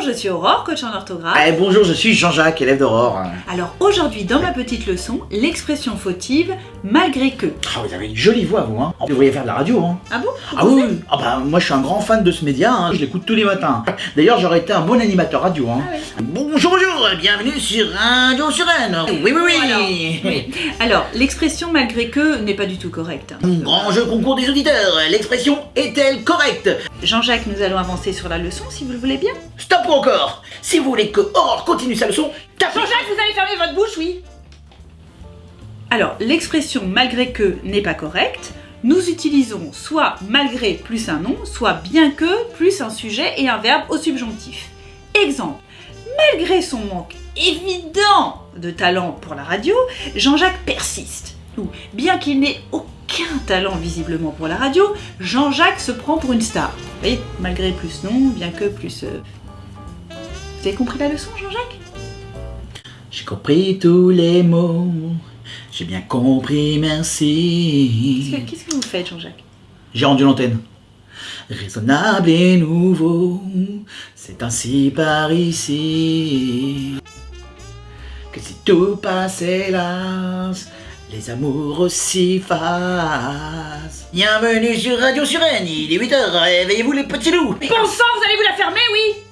je suis Aurore, coach en orthographe. Eh, bonjour, je suis Jean-Jacques, élève d'Aurore. Alors aujourd'hui, dans ma petite leçon, l'expression fautive malgré que. Ah, vous avez une jolie voix, vous, hein Vous devriez faire de la radio, hein Ah bon? Ah oui. Ah bah, moi je suis un grand fan de ce média, hein. je l'écoute tous les matins. D'ailleurs, j'aurais été un bon animateur radio, hein. Ah oui. Bonjour, bonjour, bienvenue sur Radio Surène. Oui, oui, oui. Alors, oui. Alors, l'expression malgré que n'est pas du tout correcte. Grand jeu concours des auditeurs, l'expression est-elle correcte? Jean-Jacques, nous allons avancer sur la leçon si vous le voulez bien. Stop ou encore Si vous voulez que Aurore continue sa leçon, tapez Jean-Jacques, vous allez fermer votre bouche, oui Alors, l'expression malgré que n'est pas correcte. Nous utilisons soit malgré plus un nom, soit bien que plus un sujet et un verbe au subjonctif. Exemple, malgré son manque évident de talent pour la radio, Jean-Jacques persiste. Ou bien qu'il n'ait aucun talent visiblement pour la radio, Jean-Jacques se prend pour une star. Vous voyez, malgré plus non, bien que plus... euh, Vous avez compris la leçon, Jean-Jacques? J'ai compris tous les mots, j'ai bien compris, merci. que- Qu'est-ce que vous faites, Jean-Jacques? J'ai rendu l'antenne. Raisonnable et nouveau, c'est ainsi par ici. Que si tout passe hélas, les amours s'y fassent. Bienvenue sur Radio Surène, il est 8h, réveillez-vous les petits loups. Bon sang, vous allez vous la fermer, oui